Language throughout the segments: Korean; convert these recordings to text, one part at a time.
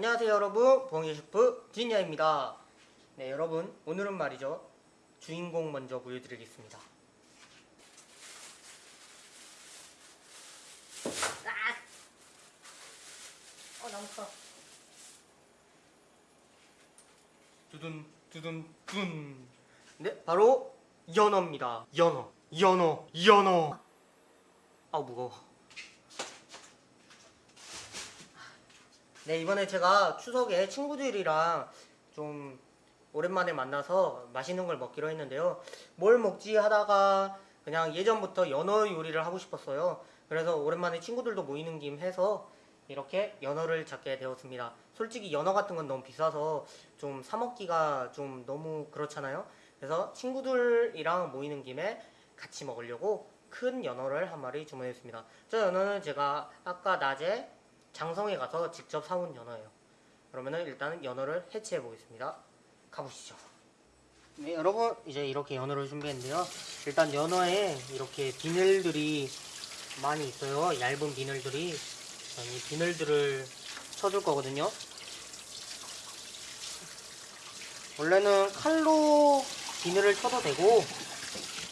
안녕하세요 여러분 봉이 셰프 진야입니다 네 여러분 오늘은 말이죠 주인공 먼저 보여드리겠습니다 어 너무 커. 두둔 두둔 둔. 네 바로 연어입니다. 연어 연어 연어. 아 무거워. 네 이번에 제가 추석에 친구들이랑 좀 오랜만에 만나서 맛있는 걸 먹기로 했는데요. 뭘 먹지 하다가 그냥 예전부터 연어 요리를 하고 싶었어요. 그래서 오랜만에 친구들도 모이는 김 해서 이렇게 연어를 잡게 되었습니다. 솔직히 연어 같은 건 너무 비싸서 좀 사먹기가 좀 너무 그렇잖아요. 그래서 친구들이랑 모이는 김에 같이 먹으려고 큰 연어를 한 마리 주문했습니다. 저 연어는 제가 아까 낮에 장성에 가서 직접 사온 연어예요. 그러면은 일단은 연어를 해체해 보겠습니다. 가보시죠. 네, 여러분 이제 이렇게 연어를 준비했는데요. 일단 연어에 이렇게 비늘들이 많이 있어요. 얇은 비늘들이. 이 비늘들을 쳐줄 거거든요. 원래는 칼로 비늘을 쳐도 되고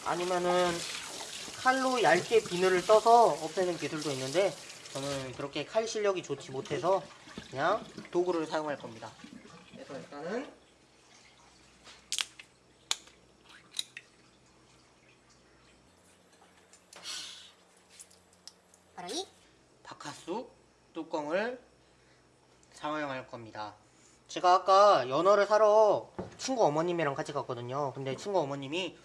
아니면은 칼로 얇게 비늘을 떠서 없애는 기술도 있는데 저는 그렇게 칼 실력이 좋지 못해서 그냥 도구를 사용할 겁니다. 그래서 일단은 바로 이 바카스 뚜껑을 사용할 겁니다. 제가 아까 연어를 사러 친구 어머님이랑 같이 갔거든요. 근데 친구 어머님이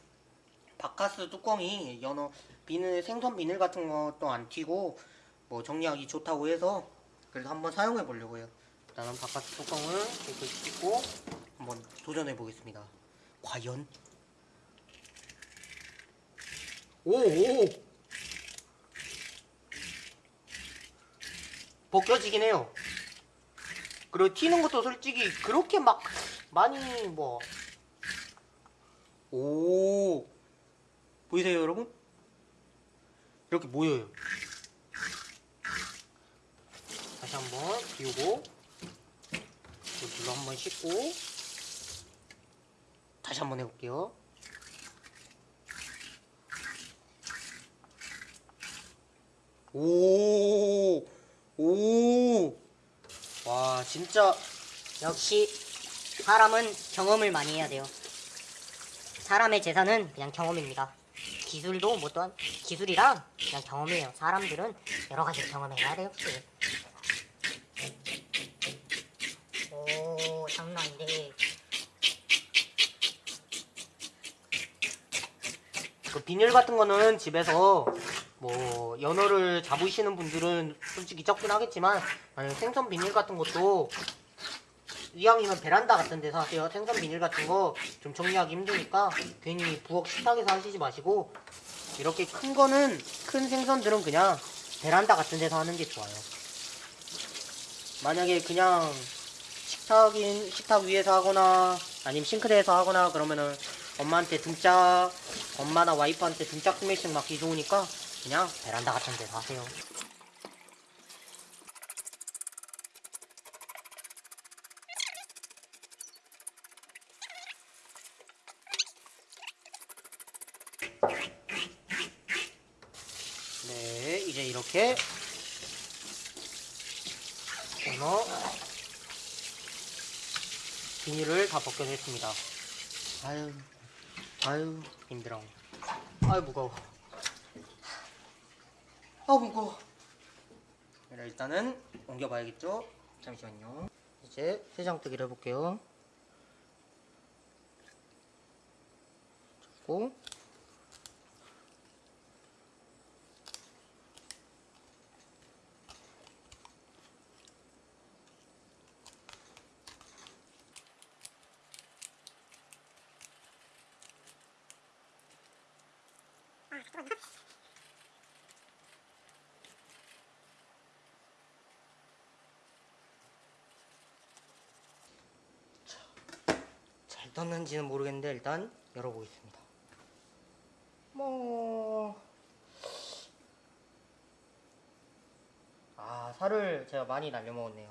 바카스 뚜껑이 연어 비늘 생선 비늘 같은 것도 안 튀고 뭐 정리하기 좋다고 해서 그래서 한번 사용해 보려고 해요. 일단은 바카스 뚜껑을 이렇게 씻고 한번 도전해 보겠습니다. 과연 오 오. 벗겨지긴 해요. 그리고 튀는 것도 솔직히 그렇게 막 많이 뭐. 오. 보이세요, 여러분? 이렇게 모여요. 다시 한번 비우고, 물로 한번 씻고, 다시 한번 해볼게요. 오. 오. 와, 진짜 역시 사람은 경험을 많이 해야 돼요. 사람의 재산은 그냥 경험입니다. 기술도 뭐 또한 기술이랑 그냥 경험이에요. 사람들은 여러 가지 경험해야 돼요. 역시. 오 장난 아닌데. 그 비닐 같은 거는 집에서 뭐 연어를 잡으시는 분들은 솔직히 적긴 하겠지만 생선 비닐 같은 것도 이왕이면 베란다 같은 데서 하세요. 생선 비닐 같은 거 좀 정리하기 힘드니까 괜히 부엌 식탁에서 하시지 마시고 이렇게 큰 거는 큰 생선들은 그냥 베란다 같은 데서 하는 게 좋아요. 만약에 그냥 식탁인 식탁 위에서 하거나 아니면 싱크대에서 하거나 그러면은 엄마한테 등짝 엄마나 와이프한테 등짝 스매싱 맞기 좋으니까 그냥 베란다 같은 데서 하세요. 네, 이제 이렇게 연어 비닐을 다 벗겨냈습니다. 아유, 아유, 힘들어. 아유, 무거워. 아, 무거워. 그래, 일단은 옮겨봐야겠죠? 잠시만요. 이제 세장뜨기를 해볼게요. 잡고, 잘 떴는지는 모르겠는데 일단 열어보겠습니다. 뭐... 아 살을 제가 많이 날려먹었네요.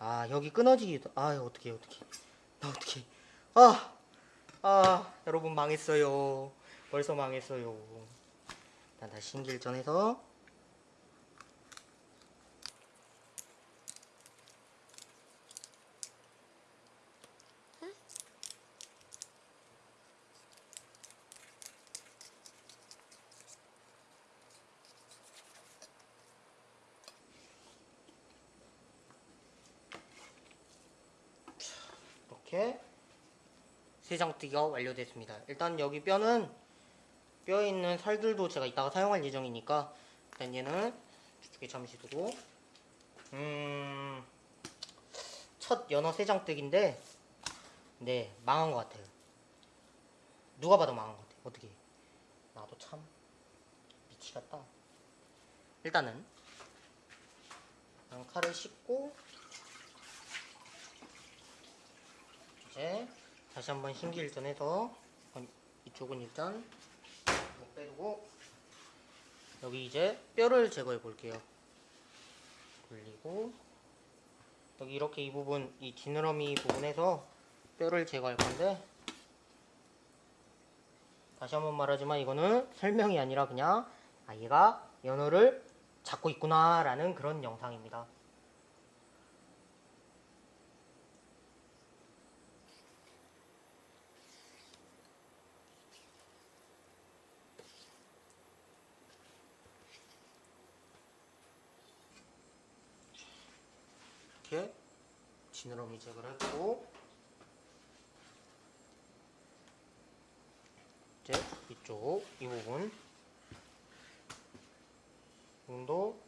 아 여기 끊어지기도 아 어떻게 어떻게 나 어떻게 아, 아 여러분 망했어요 벌써 망했어요 일단 다시 신길 전해서 이렇게 세장뜨기가 완료됐습니다. 일단 여기 뼈는 뼈에 있는 살들도 제가 이따가 사용할 예정이니까 일단 얘는 이쪽에 잠시 두고 음, 첫 연어 세장뜨기인데 네 망한 것 같아요. 누가 봐도 망한 것 같아요. 어떻게 나도 참 미치겠다. 일단은 칼을 씻고 이제 다시 한번 신기일전해서 아니, 이쪽은 일단 못 빼두고 여기 이제 뼈를 제거해 볼게요. 돌리고 여기 이렇게 이 부분 이 지느러미 부분에서 뼈를 제거할 건데 다시 한번 말하지만 이거는 설명이 아니라 그냥 아 얘가 연어를 잡고 있구나 라는 그런 영상입니다. 이렇게 지느러미 제거를 했고 이제 이쪽 이 부분 부분도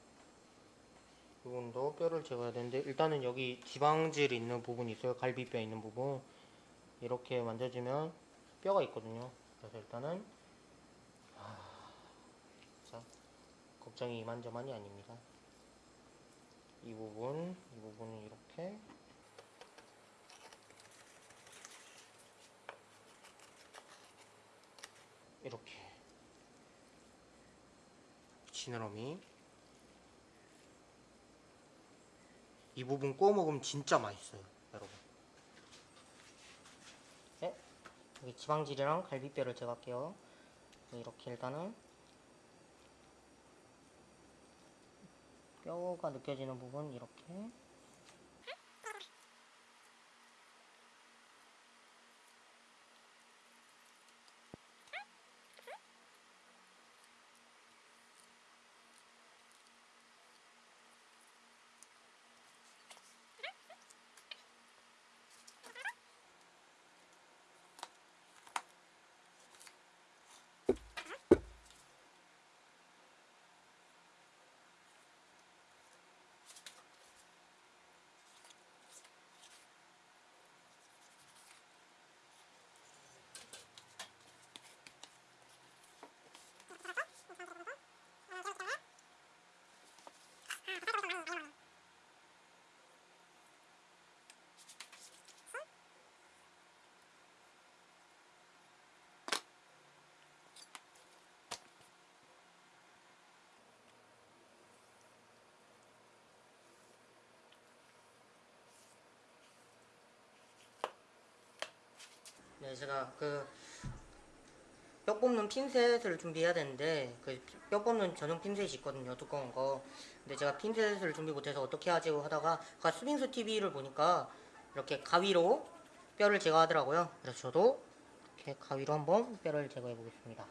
이 부분도 뼈를 제거해야 되는데 일단은 여기 지방질 있는 부분이 있어요. 갈비뼈 있는 부분. 이렇게 만져주면 뼈가 있거든요. 그래서 일단은 아, 자 걱정이 이만저만이 아닙니다 이 부분, 이 부분은 이렇게. 이렇게. 지느러미. 이 부분 구워 먹으면 진짜 맛있어요, 여러분. 네, 여기 지방질이랑 갈비뼈를 제거할게요. 이렇게 일단은 뼈가 느껴지는 부분 이렇게 네, 제가 그 뼈 뽑는 핀셋을 준비해야 되는데 그 뼈 뽑는 전용 핀셋이 있거든요, 두꺼운 거. 근데 제가 핀셋을 준비 못해서 어떻게 하지 하다가 아까 수빙수 TV를 보니까 이렇게 가위로 뼈를 제거하더라고요. 그래서 저도 이렇게 가위로 한번 뼈를 제거해 보겠습니다.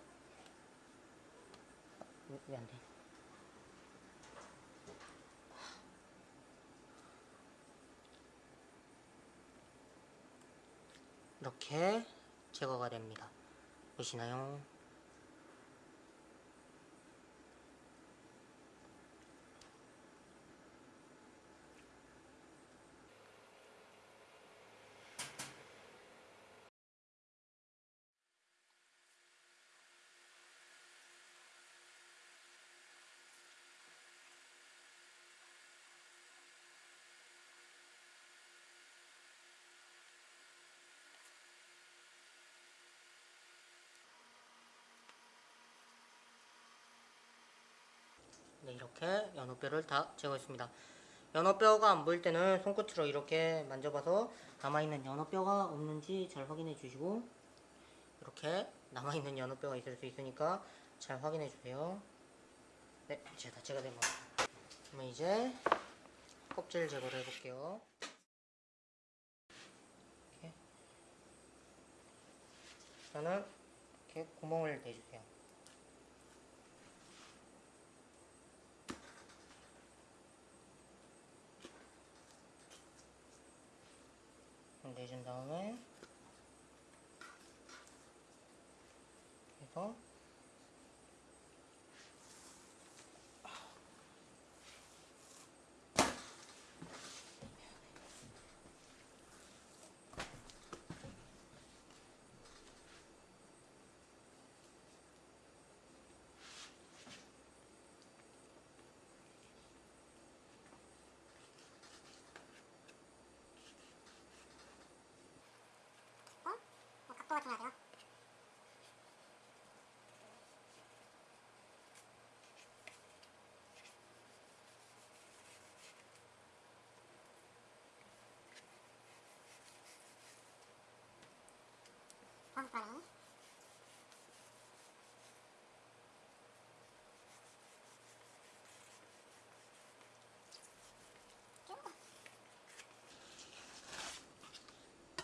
왜안 돼? 이렇게 제거가 됩니다. 보시나요? 네, 이렇게 연어뼈를 다 제거했습니다. 연어뼈가 안 보일 때는 손끝으로 이렇게 만져봐서 남아있는 연어뼈가 없는지 잘 확인해 주시고 이렇게 남아있는 연어뼈가 있을 수 있으니까 잘 확인해 주세요. 네, 이제 다 제가 된것 같아요. 그러면 이제 껍질 제거를 해볼게요. 이렇게. 저는 이렇게 구멍을 내주세요. 내준 다음에 해서 번에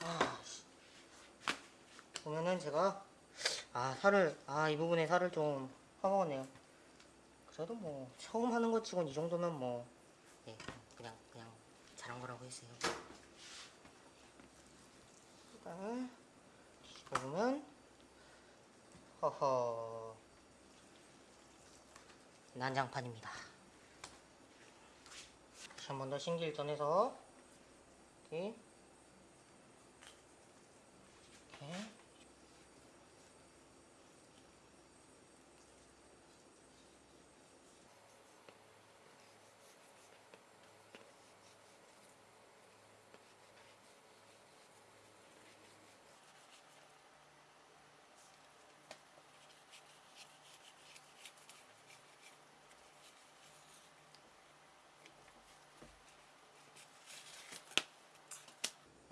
아, 씨. 보면은 제가 아 살을 아 이 부분에 살을 좀 파먹었네요. 그래도 뭐 처음 하는 것 치곤 이 정도면 뭐 예, 그냥 그냥 잘한 거라고 했어요. 뒤집어 보면 허허 난장판입니다. 다시 한 번 더 신기를 이렇게 이렇게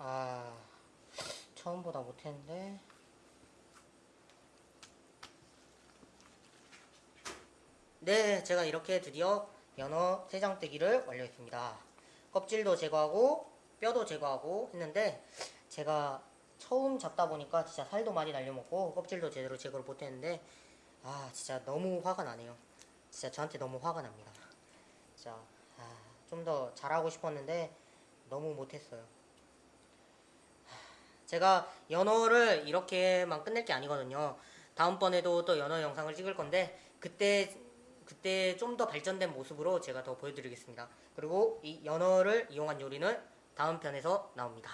아 처음보다 못했는데. 네 제가 이렇게 드디어 연어 세장뜨기를 완료했습니다. 껍질도 제거하고 뼈도 제거하고 했는데 제가 처음 잡다 보니까 진짜 살도 많이 날려먹고 껍질도 제대로 제거를 못했는데 아 진짜 너무 화가 나네요. 진짜 저한테 너무 화가 납니다. 진짜 아, 좀 더 잘하고 싶었는데 너무 못했어요 제가 연어를 이렇게만 끝낼 게 아니거든요. 다음번에도 또 연어 영상을 찍을 건데 그때 그때 좀 더 발전된 모습으로 제가 더 보여드리겠습니다. 그리고 이 연어를 이용한 요리는 다음 편에서 나옵니다.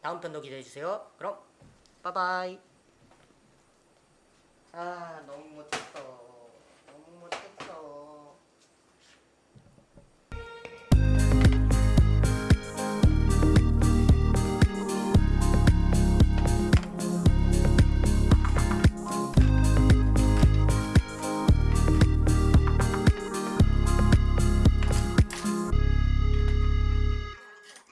다음 편도 기대해주세요. 그럼 빠바이. 아 너무 못했어.